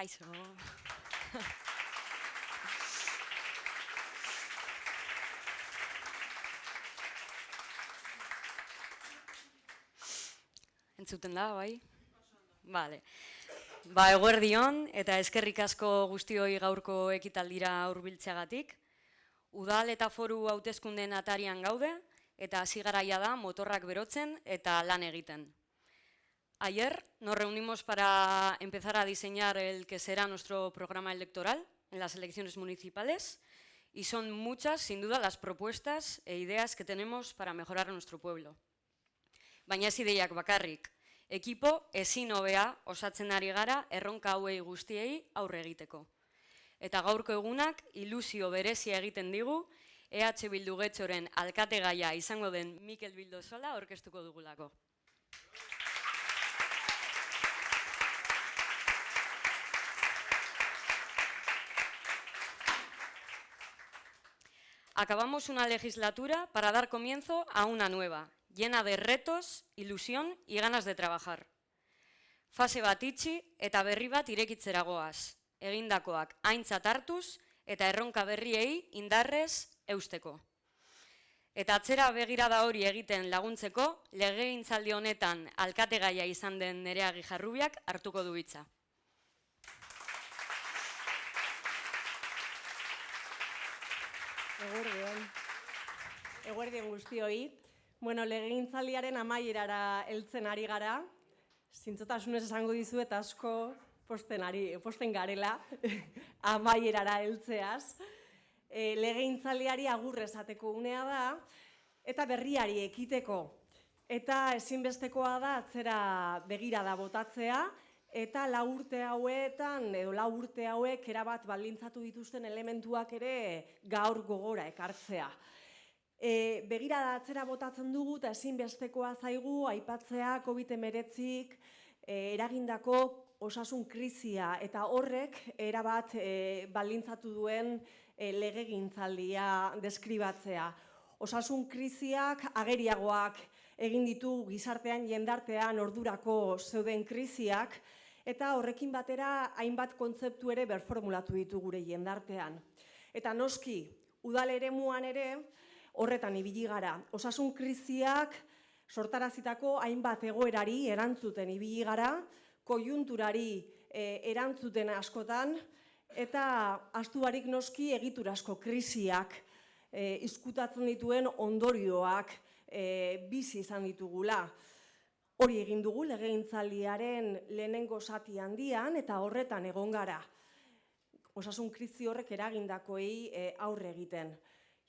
Kaixo. Entzuten da, bai? Vale. Ba, eguerdion eta eskerrik asko guztioi gaurko ekitaldira hurbiltzeagatik. Udal eta foru hautezkunden atarian gaude eta hasi garaia da motorrak berotzen eta lan egiten. Ayer nos reunimos para empezar a diseñar el que será nuestro programa electoral en las elecciones municipales y son muchas, sin duda, las propuestas e ideas que tenemos para mejorar nuestro pueblo. Baina ez ideiak bakarrik, ekipo ezin hobea osatzen ari gara erronka hauei guztiei aurre egiteko. Eta gaurko egunak ilusio berezia egiten digu EH Bildu Getxoren alkategaia izango den Mikel Bildozola orkestuko dugulako. Acabamos una legislatura para dar comienzo a una nueva, llena de retos, ilusión y ganas de trabajar. Fase bat itxi eta berri bat irekitzera goaz, egindakoak aintzat hartuz eta erronka berriei indarrez eusteko. Eta atzera begirada hori egiten laguntzeko, legegintzaldi honetan alkategaia izan den nerea gijarrubiak hartuko du hitza. Eguerdion. Eguerdion guztioi. Bueno, legegintzaldiaren amaierara heltzen ari gara. Zintzotasunez esango dizu eta asko posten, ari, posten garela amaierara heltzeaz. E, legegintzaldiari agur esateko unea da eta berriari ekiteko. Eta ezinbestekoa da atzera begira da botatzea eta lau urte hauetan edo lau urte hauek erabat baldintzatu dituzten elementuak ere gaur gogora ekartzea. E, begira da atzera botatzen dugu eta ezinbestekoa zaigu aipatzea COVID-19 e, eragindako osasun krizia eta horrek erabat e, baldintzatu duen e, legegintzaldia deskribatzea. Osasun kriziak ageriagoak egin ditu gizartean jendartean ordurako zeuden kriziak, eta horrekin batera hainbat kontzeptu ere berformulatu ditu gure jendartean. Eta noski, udal ere muan ere, horretan ibili gara. Osasun kriziak sortarazitako hainbat egoerari erantzuten ibili gara, kojunturari e, erantzuten askotan, eta astuarik noski egiturasko kriziak e, izkutatzen dituen ondorioak e, bizi izan ditugula. Hori egin dugu legegintzaldiaren lehenengo zati handian eta horretan egon gara. Osasun krizi horrek eragindakoei e, aurre egiten.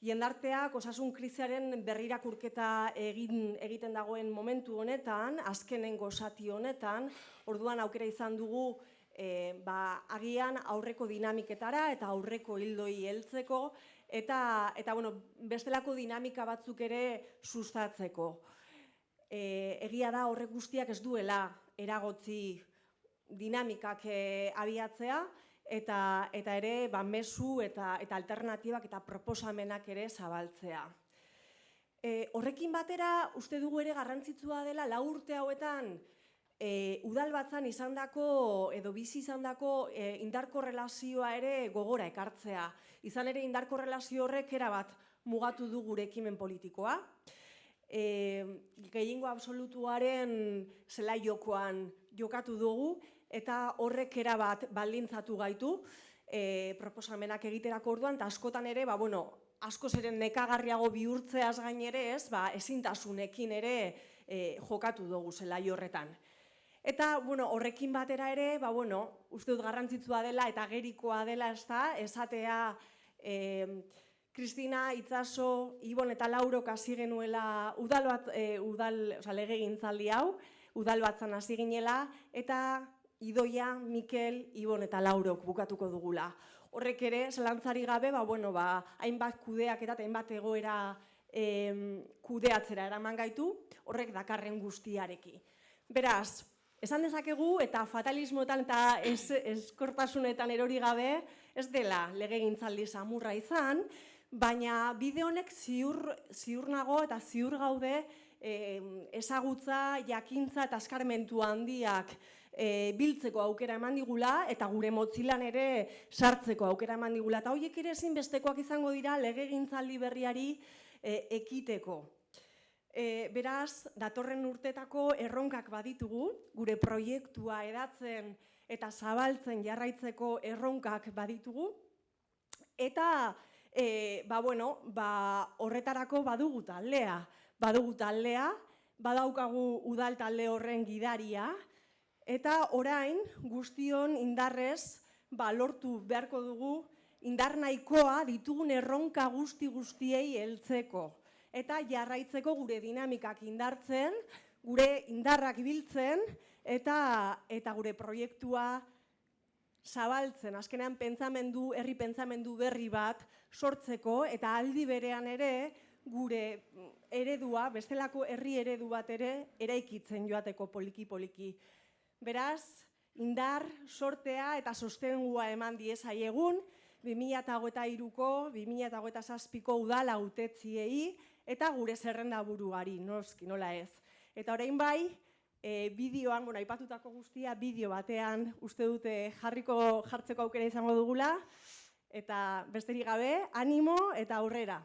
Jendarteak osasun kriziaren berrirakurketa egin egiten dagoen momentu honetan, azkenengo zati honetan, orduan aukera izan dugu e, ba, agian aurreko dinamiketara eta aurreko hildoi heltzeko eta, eta bueno, bestelako dinamika batzuk ere sustatzeko. E, egia da horrek guztiak ez duela eragotzi dinamikak e, abiatzea, eta, eta ere ba, mesu eta, eta alternatibak eta proposamenak ere zabaltzea. E, horrekin batera, uste dugu ere garrantzitsua dela, la urte hauetan, e, udal batzan edo bizi izandako e, indarko relazioa ere gogora ekartzea. Izan ere indarko relazio horrek erabat mugatu du gure ekimen politikoa. E, gehiengo absolutuaren zela jokoan jokatu dugu eta horrek erabat baldintzatu gaitu e, proposamenak egiterako orduan, eta askotan ere, ba, bueno, asko zeren nekagarriago bihurtzeaz gain ere ez, ba, ezintasunekin ere e, jokatu dugu zela horretan. Eta, bueno, horrekin batera ere, ba, bueno, uste dut garrantzitsua dela eta gerikoa dela ez da, esatea e, Kristina, Itzaso, Ibon eta Lauro kasi genuela udal bat, e, udal, oza, lege gintzaldi hau, udal batzan hasi ginela, eta Idoia, Mikel, Ibon eta Laurok bukatuko dugula. Horrek ere, zelantzari gabe, ba, bueno, ba, hainbat kudeak eta hainbat egoera e, kudeatzera eraman gaitu, horrek dakarren guztiareki. Beraz, Esan dezakegu eta fatalismoetan eta eskortasunetan erori gabe ez dela legegintzaldi samurra izan, baina bide honek ziur, ziur nago eta ziur gaude ezagutza, jakintza eta eskarmentu handiak e, biltzeko aukera eman digula eta gure motzilan ere sartzeko aukera eman digula. Eta horiek ere ezinbestekoak izango dira legegintzaldi berriari e, ekiteko. E, beraz, datorren urtetako erronkak baditugu, gure proiektua edatzen eta zabaltzen jarraitzeko erronkak baditugu, eta e, ba, bueno, ba, horretarako badugu taldea, badugu taldea, badaukagu udal talde horren gidaria, eta orain guztion indarrez ba, lortu beharko dugu indar nahikoa ditugun erronka guzti guztiei heltzeko. Eta jarraitzeko gure dinamikak indartzen, gure indarrak biltzen eta eta gure proiektua zabaltzen, azkenean pentsamendu, herri pentsamendu berri bat sortzeko eta aldi berean ere gure eredua, bestelako herri eredu bat ere eraikitzen joateko poliki poliki. Beraz, indar, sortea eta sostengua eman diezaiegun, 2008ko, 2008ko udala utetziei, eta gure zerrenda buruari, noski, nola ez. Eta orain bai, e, bideoan, bueno, aipatutako guztia, bideo batean uste dute jarriko jartzeko aukera izango dugula, eta besterik gabe, animo eta aurrera.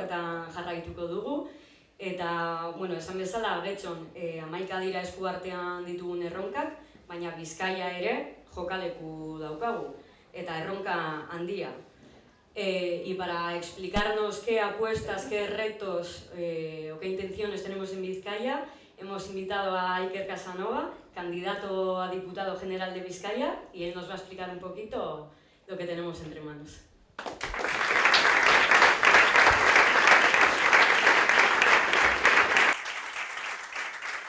Horretan jarraituko dugu. Eta, bueno, esan bezala, getxon, e, amaika dira esku artean ditugun erronkak, baina Bizkaia ere jokaleku daukagu, eta erronka handia. Eh, y para explicarnos qué apuestas, qué retos eh, o qué intenciones tenemos en Vizcaya, hemos invitado a Iker Casanova, candidato a diputado general de Vizcaya, y él nos va a explicar un poquito lo que tenemos entre manos.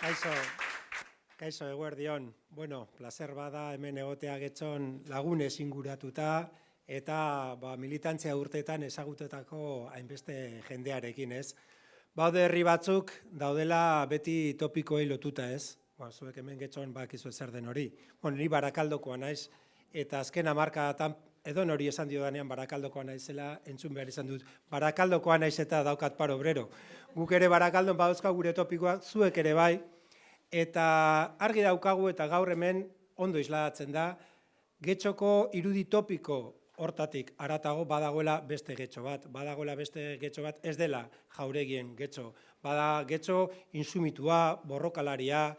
Kaixo, kaixo eguerdion. Bueno, placer bada hemen egotea getxon lagunez inguratuta eta ba, militantzia urteetan ezagutetako hainbeste jendearekin, ez? Baude herri batzuk daudela beti topikoei lotuta, ez? Ba, zuek hemen getxon bakizu zer den hori. Bueno, ni barakaldokoa naiz eta azken hamarkadatan edo hori esan dio danean barakaldokoa naizela, entzun behar izan dut. Barakaldokoa naiz eta daukat paro obrero. Guk ere barakaldon badauzka gure topikoak, zuek ere bai, eta argi daukagu eta gaur hemen ondo isladatzen da, getxoko irudi topiko hortatik aratago badagoela beste getxo bat, badagoela beste getxo bat, ez dela jauregien getxo, bada getxo insumitua, borrokalaria,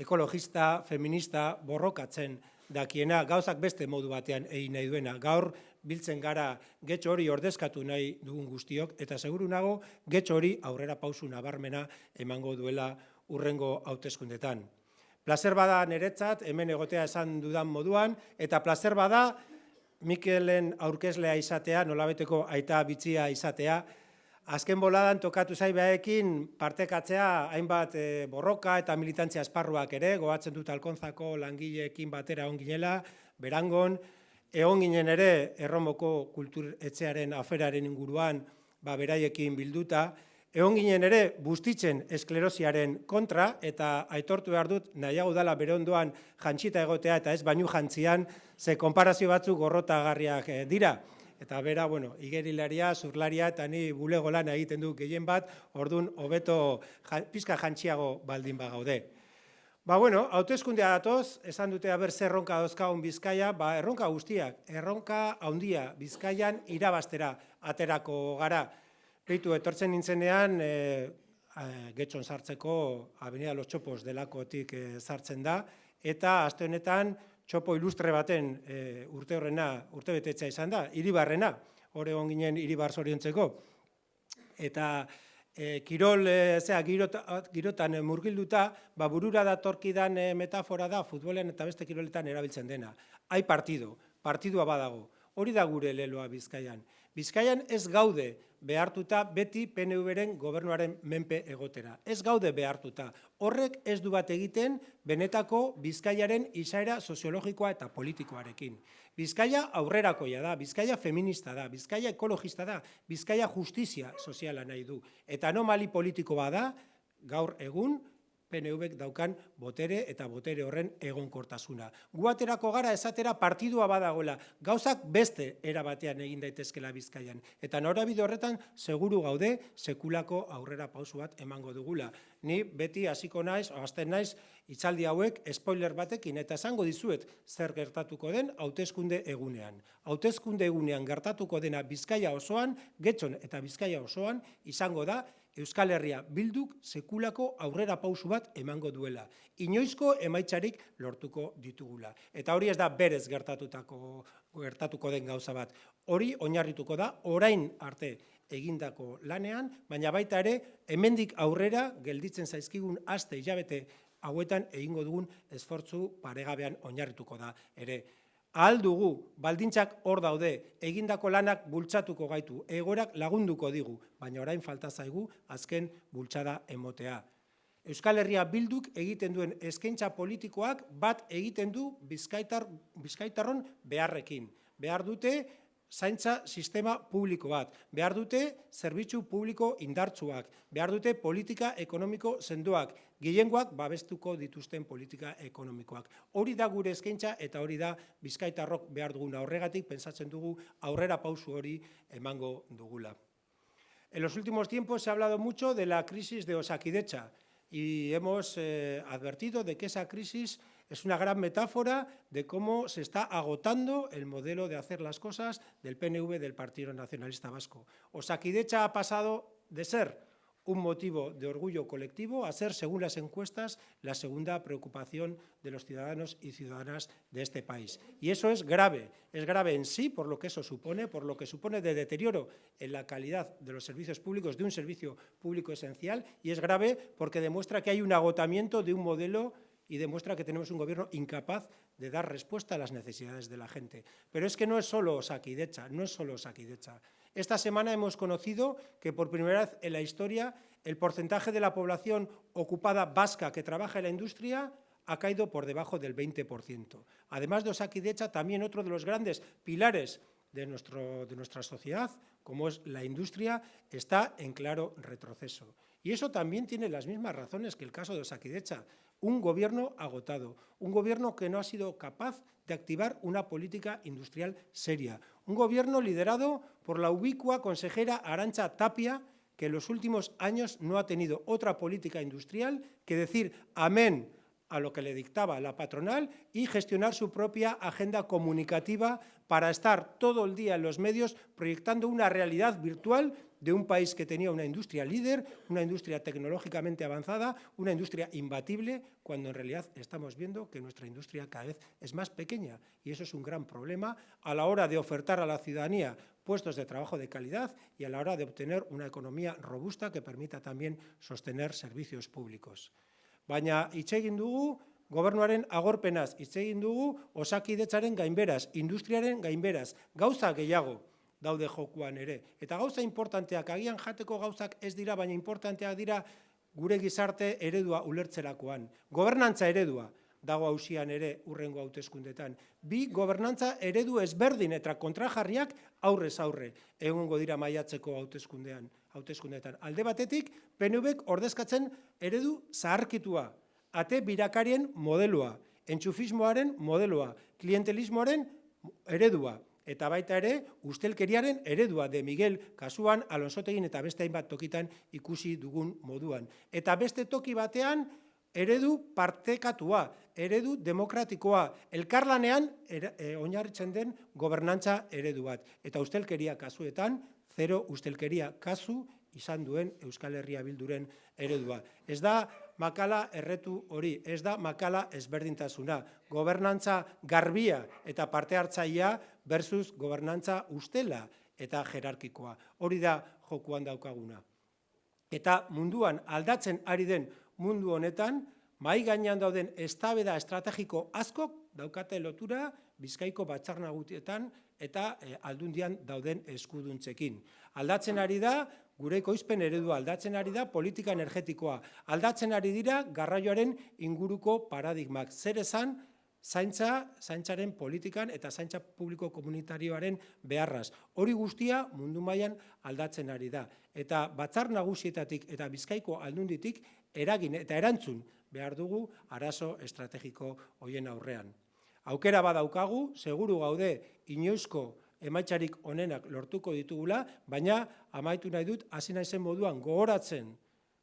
ekologista, feminista, borrokatzen dakiena, gauzak beste modu batean egin nahi duena. Gaur biltzen gara getxo hori ordezkatu nahi dugun guztiok, eta seguru nago getxo hori aurrera pausu nabarmena emango duela urrengo hauteskundetan. Plazer bada niretzat, hemen egotea esan dudan moduan, eta plazer bada Mikelen aurkezlea izatea, nolabeteko aita bitzia izatea, Azken boladan tokatu zaibaekin partekatzea hainbat eh, borroka eta militantzia esparruak ere, goatzen dut alkonzako langileekin batera onginela, berangon, egon ginen ere erromoko kulturetxearen aferaren inguruan ba, beraiekin bilduta, egon ginen ere bustitzen esklerosiaren kontra, eta aitortu behar dut nahiago dala bere ondoan jantxita egotea eta ez bainu jantzian, ze konparazio batzuk gorrotagarriak eh, dira. Eta bera, bueno, igerilaria, zurlaria eta ni bulego lan egiten du gehien bat, ordun hobeto pizka jantxiago baldin bagaude. Ba, bueno, hauteskundea datoz, esan dute aber zer erronka dauzkagun Bizkaia, ba, erronka guztiak, erronka handia Bizkaian irabastera aterako gara. Beitu, etortzen nintzenean, e, getxon sartzeko Avenida Los Txopos delakotik e, sartzen da, eta aste honetan txopo ilustre baten e, urte horrena, urte betetzea izan da, iribarrena, hor egon ginen iribar zoriontzeko. Eta e, kirol, e, zera, girota, girotan murgilduta, ba, burura datorkidan e, metafora da, futbolen eta beste kiroletan erabiltzen dena. Hai partido, partidua badago. Hori da gure leloa Bizkaian. Bizkaian ez gaude behartuta beti PNV-ren gobernuaren menpe egotera. Ez gaude behartuta. Horrek ez du bat egiten benetako Bizkaiaren izaera soziologikoa eta politikoarekin. Bizkaia aurrerakoia da, Bizkaia feminista da, Bizkaia ekologista da, Bizkaia justizia soziala nahi du. Eta anomali politiko bada, gaur egun, PNV daukan botere eta botere horren egonkortasuna. Gu aterako gara esatera partidua badagoela, gauzak beste era batean egin daitezkela Bizkaian eta norabide horretan seguru gaude sekulako aurrera pausu bat emango dugula. Ni beti hasiko naiz, hasten naiz hitzaldi hauek spoiler batekin eta esango dizuet zer gertatuko den hauteskunde egunean. Hauteskunde egunean gertatuko dena Bizkaia osoan, Getxon eta Bizkaia osoan izango da Euskal Herria bilduk sekulako aurrera pausu bat emango duela. Inoizko emaitzarik lortuko ditugula. Eta hori ez da berez gertatutako gertatuko den gauza bat. Hori oinarrituko da orain arte egindako lanean, baina baita ere hemendik aurrera gelditzen zaizkigun aste hilabete hauetan egingo dugun esfortzu paregabean oinarrituko da ere. Ahal dugu, baldintzak hor daude, egindako lanak bultzatuko gaitu, egorak lagunduko digu, baina orain falta zaigu azken bultzada emotea. Euskal Herria bilduk egiten duen eskaintza politikoak bat egiten du bizkaitar, bizkaitarron beharrekin. Behar dute zaintza sistema publiko bat, behar dute zerbitzu publiko indartsuak, behar dute politika ekonomiko sendoak, gehiengoak babestuko dituzten politika ekonomikoak. Hori da gure eskaintza eta hori da bizkaitarrok behar duguna horregatik, pensatzen dugu aurrera pausu hori emango dugula. En los últimos tiempos se ha hablado mucho de la crisis de Osakidecha y hemos eh, advertido de que esa crisis es una gran metáfora de cómo se está agotando el modelo de hacer las cosas del PNV del Partido Nacionalista Vasco. Osakidecha ha pasado de ser un motivo de orgullo colectivo a ser, según las encuestas, la segunda preocupación de los ciudadanos y ciudadanas de este país. Y eso es grave, es grave en sí por lo que eso supone, por lo que supone de deterioro en la calidad de los servicios públicos, de un servicio público esencial, y es grave porque demuestra que hay un agotamiento de un modelo y demuestra que tenemos un gobierno incapaz de dar respuesta a las necesidades de la gente. Pero es que no es solo Saquidecha, no es solo Saquidecha. Esta semana hemos conocido que por primera vez en la historia el porcentaje de la población ocupada vasca que trabaja en la industria ha caído por debajo del 20%. Además de Osakidecha, también otro de los grandes pilares de, nuestro, de nuestra sociedad, como es la industria, está en claro retroceso. Y eso también tiene las mismas razones que el caso de Osakidecha un gobierno agotado, un gobierno que no ha sido capaz de activar una política industrial seria, un gobierno liderado por la ubicua consejera Arancha Tapia, que en los últimos años no ha tenido otra política industrial que decir amén a lo que le dictaba la patronal y gestionar su propia agenda comunicativa para estar todo el día en los medios proyectando una realidad virtual de un país que tenía una industria líder, una industria tecnológicamente avanzada, una industria imbatible, cuando en realidad estamos viendo que nuestra industria cada vez es más pequeña y eso es un gran problema a la hora de ofertar a la ciudadanía puestos de trabajo de calidad y a la hora de obtener una economía robusta que permita también sostener servicios públicos. Baina dugu gobernuaren agorpenaz, dugu osakidetzaren gauza gehiago daude jokuan ere. Eta gauza importanteak, agian jateko gauzak ez dira, baina importanteak dira gure gizarte eredua ulertzerakoan. Gobernantza eredua dago hausian ere urrengo hauteskundetan. Bi gobernantza eredu ezberdin eta kontrajarriak aurrez aurre egongo dira maiatzeko hauteskundean, hauteskundetan. Alde batetik, PNVek ordezkatzen eredu zaharkitua, ate birakarien modeloa, entxufismoaren modeloa, klientelismoaren eredua, eta baita ere ustelkeriaren eredua de Miguel kasuan Alonsotegin eta beste hainbat tokitan ikusi dugun moduan. Eta beste toki batean eredu partekatua, eredu demokratikoa, elkarlanean e, oinarritzen den gobernantza eredu bat. Eta ustelkeria kasuetan, zero ustelkeria kasu izan duen Euskal Herria Bilduren eredua. Ez da makala erretu hori, ez da makala ezberdintasuna. Gobernantza garbia eta parte hartzaia versus gobernantza ustela eta jerarkikoa. Hori da jokuan daukaguna. Eta munduan aldatzen ari den mundu honetan, mai gainean dauden estabeda estrategiko askok daukate lotura Bizkaiko batzar nagutietan eta e, aldundian dauden eskuduntzekin. Aldatzen ari da gure ekoizpen eredua aldatzen ari da politika energetikoa. Aldatzen ari dira garraioaren inguruko paradigmak. Zer esan zaintza, zaintzaren politikan eta zaintza publiko komunitarioaren beharraz. Hori guztia mundu mailan aldatzen ari da. Eta batzar nagusietatik eta bizkaiko aldunditik eragin eta erantzun behar dugu arazo estrategiko hoien aurrean. Aukera badaukagu, seguru gaude inoizko emaitzarik onenak lortuko ditugula, baina amaitu nahi dut hasi naizen moduan gogoratzen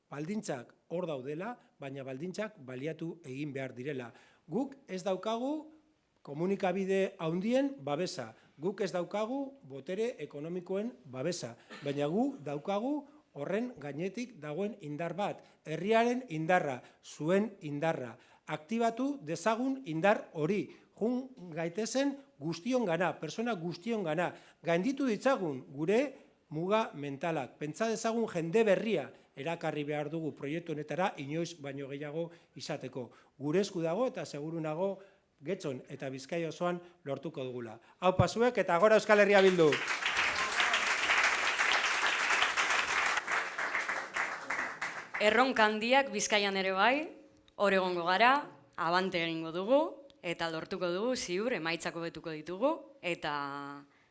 baldintzak hor daudela, baina baldintzak baliatu egin behar direla. Guk ez daukagu komunikabide haundien babesa, guk ez daukagu botere ekonomikoen babesa, baina gu daukagu horren gainetik dagoen indar bat, herriaren indarra, zuen indarra. Aktibatu dezagun indar hori, jun gaitezen guztion gana, persona guztion gana, gainditu ditzagun gure muga mentalak, pentsa dezagun jende berria, erakarri behar dugu proiektu honetara inoiz baino gehiago izateko. Gure esku dago eta seguru nago Getxon eta Bizkai osoan lortuko dugula. Hau pasuek eta gora Euskal Herria bildu. Erronka handiak Bizkaian ere bai, hor egongo gara, abante egingo dugu eta lortuko dugu ziur emaitzako betuko ditugu eta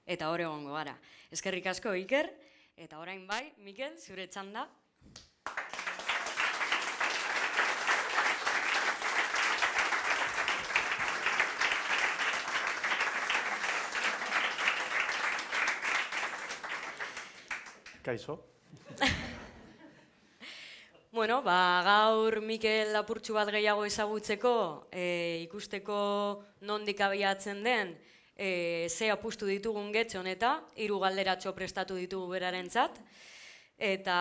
eta hor egongo gara. Eskerrik asko Iker eta orain bai, Mikel, zure txanda. Kaixo. Bueno, ba, gaur Mikel lapurtxu bat gehiago ezagutzeko, e, ikusteko nondik abiatzen den, e, ze apustu ditugun getxon eta hiru galderatxo prestatu ditugu berarentzat. Eta,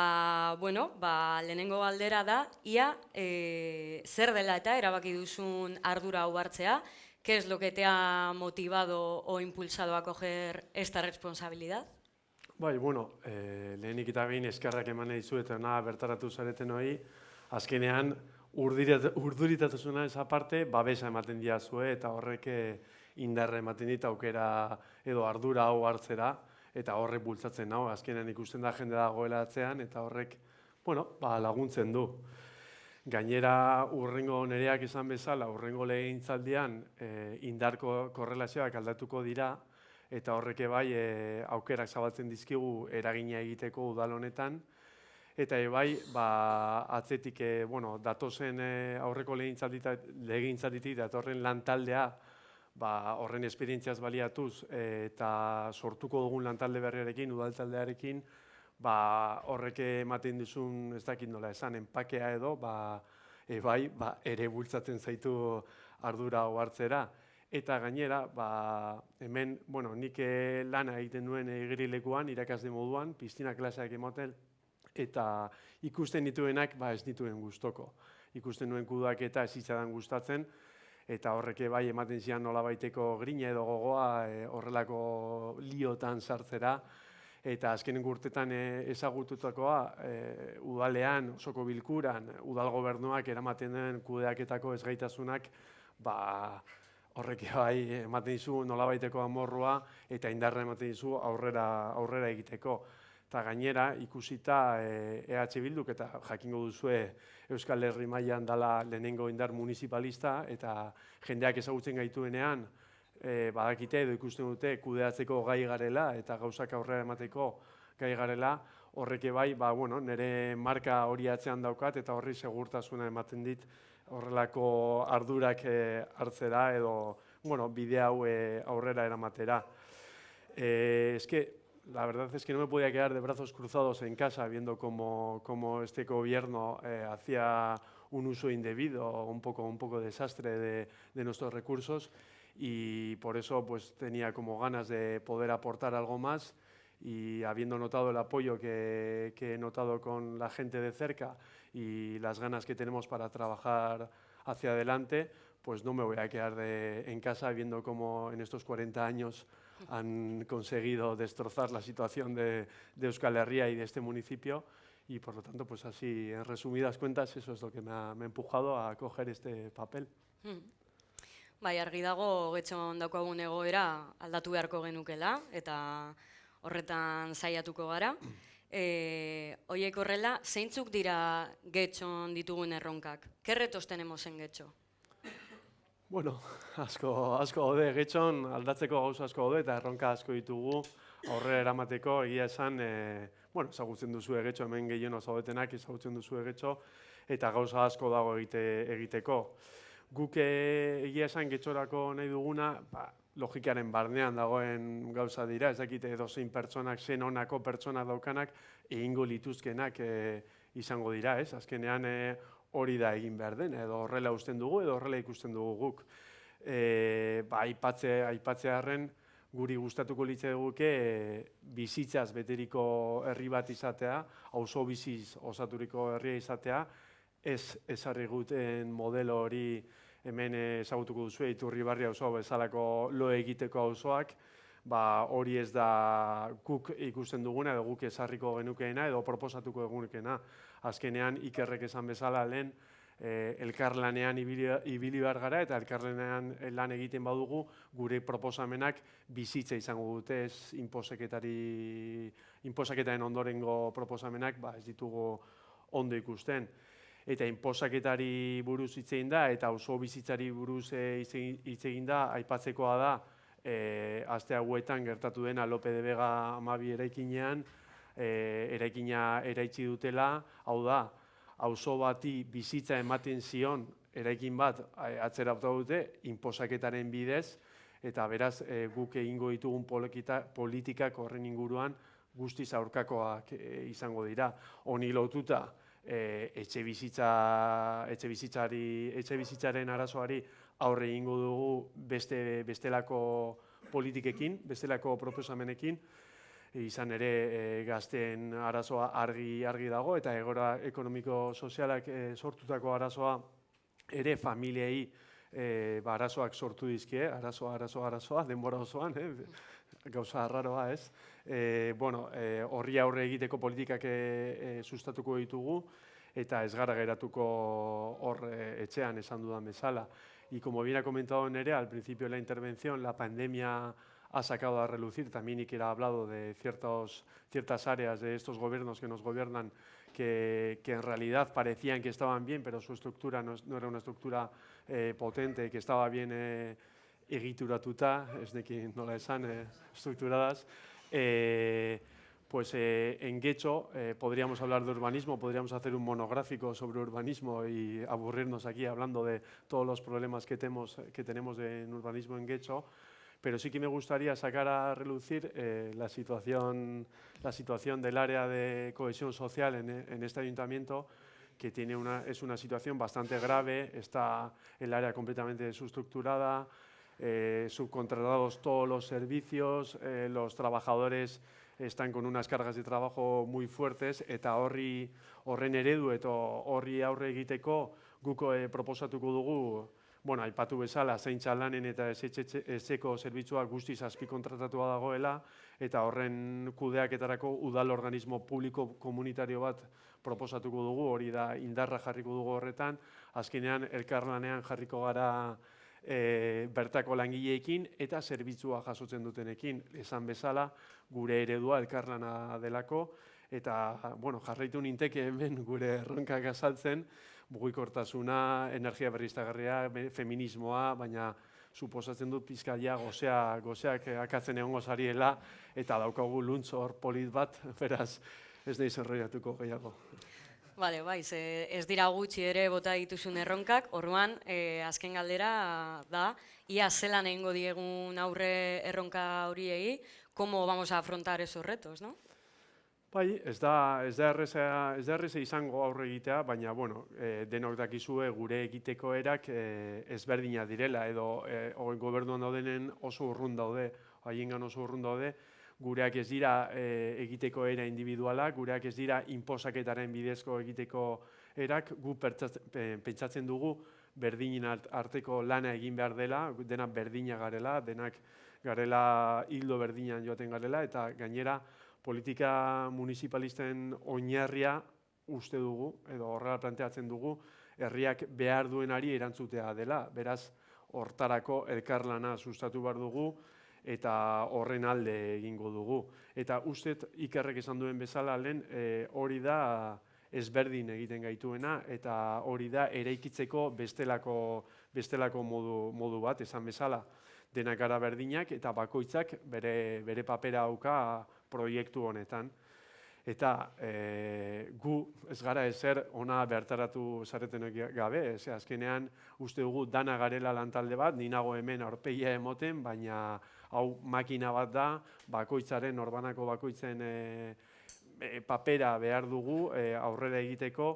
bueno, ba, lehenengo galdera da, ia e, zer dela eta erabaki duzun ardura hau hartzea, ¿qué es lo que te ha motivado o impulsado a coger esta responsabilidad? Bai, bueno, e, lehenik eta behin eskarrak eman dizu eta na bertaratu zareten hori, azkenean urduritatusuna esa parte babesa ematen diazue eta horrek eh, indarra ematen dit aukera edo ardura hau hartzera eta horrek bultzatzen nau, azkenean ikusten da jende dagoela atzean eta horrek, bueno, ba, laguntzen du. Gainera urrengo nereak izan bezala, urrengo legintzaldian e, indarko korrelazioak aldatuko dira, eta horreke bai e, aukerak zabaltzen dizkigu eragina egiteko udal honetan eta e, bai ba, atzetik e, bueno, datozen e, aurreko legintzalditik datorren lantaldea ba, horren esperientziaz baliatuz e, eta sortuko dugun lantalde berriarekin, udaltaldearekin, ba, horreke ematen dizun, ez dakit nola esan, enpakea edo, ba, e, bai, ba, ere bultzatzen zaitu ardura hartzera. Eta gainera, ba, hemen, bueno, nik eh, lana egiten duen egirilekuan, irakasde moduan, piztina klaseak emoten, eta ikusten dituenak, ba, ez dituen gustoko. Ikusten duen kudak eta ez itzadan gustatzen, eta horreke bai ematen zian nola baiteko grina edo gogoa e, horrelako liotan sartzera, eta azkenen gurtetan e, ezagututakoa e, udalean, osoko bilkuran, udal gobernuak eramaten den kudeaketako ezgaitasunak, ba, horrek bai ematen dizu nolabaiteko amorrua eta indarra ematen dizu aurrera aurrera egiteko. Eta gainera ikusita EH Bilduk eta jakingo duzue Euskal Herri mailan dala lehenengo indar municipalista eta jendeak ezagutzen gaituenean e, badakite edo ikusten dute kudeatzeko gai garela eta gauzak aurrera emateko gai garela, horreke bai, ba, bueno, nire marka hori atzean daukat eta horri segurtasuna ematen dit horrelako ardurak e, hartzera edo bueno, bide hau e, aurrera eramatera. Eh, es que la verdad es que no me podía quedar de brazos cruzados en casa viendo cómo, cómo este gobierno eh, hacía un uso indebido, un poco, un poco desastre de, de, nuestros recursos y por eso pues tenía como ganas de poder aportar algo más y habiendo notado el apoyo que, que he notado con la gente de cerca y las ganas que tenemos para trabajar hacia adelante, pues no me voy a quedar de, en casa viendo cómo en estos 40 años han conseguido destrozar la situación de, de Euskal Herria y de este municipio y por lo tanto, pues así, en resumidas cuentas, eso es lo que me ha, me ha empujado a coger este papel. Hmm. Bai, argi dago getxon daukagun egoera aldatu beharko genukela eta horretan saiatuko gara. E, oiek horrela, zeintzuk dira getxon ditugun erronkak? ¿Qué retos tenemos en getxo? Bueno, asko, asko gaude, getxon aldatzeko gauza asko gaude eta erronka asko ditugu aurrera eramateko egia esan, e, bueno, ezagutzen duzu egetxo, hemen gehien zaudetenak ezagutzen duzu egetxo, eta gauza asko dago egite, egiteko. Guk eh, egia esan getxorako nahi duguna, ba, logikaren barnean dagoen gauza dira, ez dakite edozein pertsonak, zen honako pertsona daukanak, egingo lituzkenak e, izango dira, ez? Azkenean e, hori da egin behar den, edo horrela usten dugu, edo horrela ikusten dugu guk. E, ba, aipatze, aipatzearen guri gustatuko litze duguke e, bizitzaz beteriko herri bat izatea, auzo biziz osaturiko herria izatea, ez ezarri guten modelo hori hemen ezagutuko duzu, iturri barri auzo bezalako lo egiteko auzoak, ba, hori ez da guk ikusten duguna edo guk ezarriko genukeena edo proposatuko egunekena. Azkenean ikerrek esan bezala lehen, e, elkarlanean ibili, ibili behar gara eta elkarlanean lan egiten badugu gure proposamenak bizitza izango dute ez inposeketari inposaketaren ondorengo proposamenak ba, ez ditugu ondo ikusten eta inposaketari buruz hitz egin da eta oso bizitzari buruz e, hitz egin da aipatzekoa da e, aste hauetan gertatu dena Lope de Vega amabi eraikinean e, eraikina eraitsi dutela hau da auzo bati bizitza ematen zion eraikin bat atzera dute inposaketaren bidez eta beraz e, guk egingo ditugun politikak horren inguruan guztiz aurkakoak e, izango dira. Honi lotuta e, etxe, bizitza, etxe, bizitzari, etxe bizitzaren arazoari aurre egingo dugu beste, bestelako politikekin, bestelako proposamenekin, izan ere e, gazteen arazoa argi argi dago eta egora ekonomiko sozialak e, sortutako arazoa ere familiei e, ba, arazoak sortu dizkie, arazoa, arazoa, arazoa, denbora osoan, eh? gauza arraroa ez. E, bueno, e, horri aurre egiteko politikak e, e, sustatuko ditugu eta ez gara geratuko hor etxean esan dudan bezala. Y como bien ha comentado Nere al principio de la intervención, la pandemia ha sacado a relucir, también y que ha hablado de ciertos, ciertas áreas de estos gobiernos que nos gobiernan que, que en realidad parecían que estaban bien, pero su estructura no, no era una estructura eh, potente, que estaba bien eh, egituratuta, es de quien no la esan, eh, estructuradas. Eh, pues eh, en Guecho eh, podríamos hablar de urbanismo, podríamos hacer un monográfico sobre urbanismo y aburrirnos aquí hablando de todos los problemas que tenemos, que tenemos en urbanismo en Guecho, pero sí que me gustaría sacar a relucir la, situación, la situación del área de cohesión social en, en este ayuntamiento, que tiene una, es una situación bastante grave, está el área completamente subestructurada, eh, subcontratados todos los servicios, eh, los trabajadores están con unas cargas de trabajo muy fuertes, eta horri horren eredu eta horri aurre egiteko guko eh, proposatuko dugu bueno, aipatu bezala, zeintza lanen eta ezeko zerbitzua guztiz azpi kontratatua dagoela, eta horren kudeaketarako udal organismo publiko komunitario bat proposatuko dugu, hori da indarra jarriko dugu horretan, azkenean elkarlanean jarriko gara e, bertako langileekin eta zerbitzua jasotzen dutenekin, esan bezala, gure eredua elkarlana delako, eta bueno, jarraitu ninteke hemen gure erronkak azaltzen, mugikortasuna, energia berriztagarria, feminismoa, baina suposatzen dut pizkaia gozea, gozeak akatzen egongo zariela eta daukagu luntz hor polit bat, beraz ez nahi zerroiatuko gehiago. Bale, bai, ez dira gutxi ere bota dituzun erronkak, orduan, e, azken galdera da, ia zelan egingo diegun aurre erronka horiei, como vamos a afrontar esos retos, no? Bai, ez da, ez da erreza, ez da erreza izango aurre egitea, baina, bueno, e, denok dakizue gure egiteko erak e, ezberdina direla, edo e, gobernuan daudenen oso urrun daude, haiengan oso urrun daude, gureak ez dira e, egiteko era individuala, gureak ez dira inposaketaren bidezko egiteko erak, gu pentsatzen dugu berdinin arteko lana egin behar dela, dena berdina garela, denak garela hildo berdinan joaten garela, eta gainera, politika municipalisten oinarria uste dugu, edo horrela planteatzen dugu, herriak behar duenari erantzutea dela. Beraz, hortarako elkarlana sustatu behar dugu, eta horren alde egingo dugu. Eta uste ikerrek esan duen bezala lehen, e, hori da ezberdin egiten gaituena eta hori da eraikitzeko bestelako, bestelako modu, modu bat, esan bezala denak gara berdinak eta bakoitzak bere, bere papera dauka proiektu honetan. Eta e, gu ez gara ezer ona bertaratu zaretenek gabe, ez azkenean uste dugu dana garela lantalde bat, ni nago hemen aurpegia emoten, baina hau makina bat da, bakoitzaren, orbanako bakoitzen e, e, papera behar dugu e, aurrera egiteko,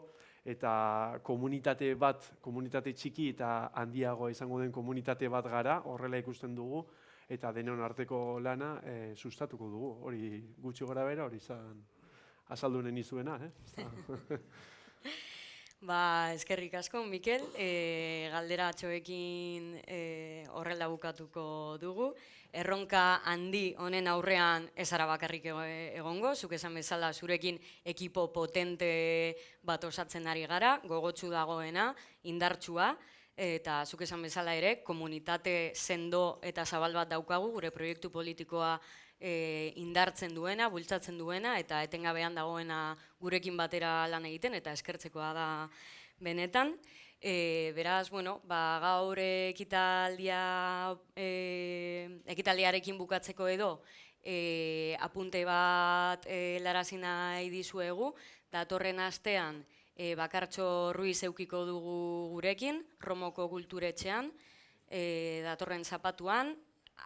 eta komunitate bat, komunitate txiki eta handiago izango den komunitate bat gara, horrela ikusten dugu, eta denon arteko lana e, sustatuko dugu. Hori gutxi gora bera, hori izan azaldu neni zuena. Eh? Ba, eskerrik asko, Mikel, e, galdera atxoekin e, horrela bukatuko dugu. Erronka handi honen aurrean ezara bakarrik egongo, zuk esan bezala zurekin ekipo potente bat osatzen ari gara, gogotsu dagoena, indartsua, eta zuk esan bezala ere, komunitate sendo eta zabal bat daukagu, gure proiektu politikoa e, indartzen duena, bultzatzen duena, eta etengabean dagoena gurekin batera lan egiten, eta eskertzekoa da benetan. E, beraz, bueno, ba, gaur ekitaldia, e, ekitaldiarekin bukatzeko edo, e, apunte bat e, larazin nahi dizuegu, datorren astean, e, bakartxo Ruiz eukiko dugu gurekin, Romoko kulturetxean, e, datorren zapatuan,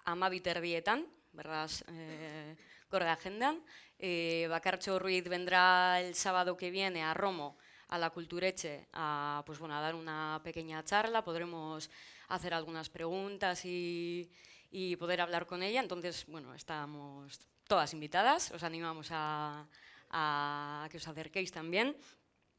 amabiterdietan, ¿verdad? Eh, de agenda. Eh, Bacarcho Ruiz vendrá el sábado que viene a Romo, a la Cultureche, a, pues, bueno, a dar una pequeña charla. Podremos hacer algunas preguntas y, y poder hablar con ella. Entonces, bueno, estamos todas invitadas. Os animamos a, a que os acerquéis también.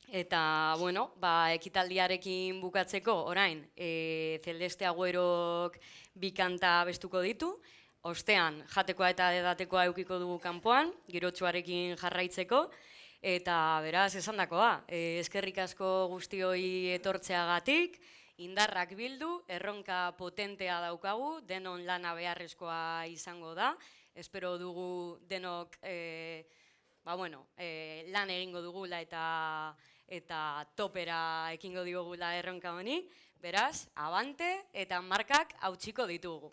Eta, bueno, ba, ekitaldiarekin bukatzeko, orain, e, Celeste Agüerok bikanta bestuko ditu, ostean jatekoa eta edatekoa eukiko dugu kanpoan, girotsuarekin jarraitzeko, eta beraz esan dakoa, e, eskerrik asko guztioi etortzeagatik, indarrak bildu, erronka potentea daukagu, denon lana beharrezkoa izango da, espero dugu denok e, ba bueno, e, lan egingo dugula eta eta topera ekingo digugula erronka honi, beraz, abante eta markak hautsiko ditugu.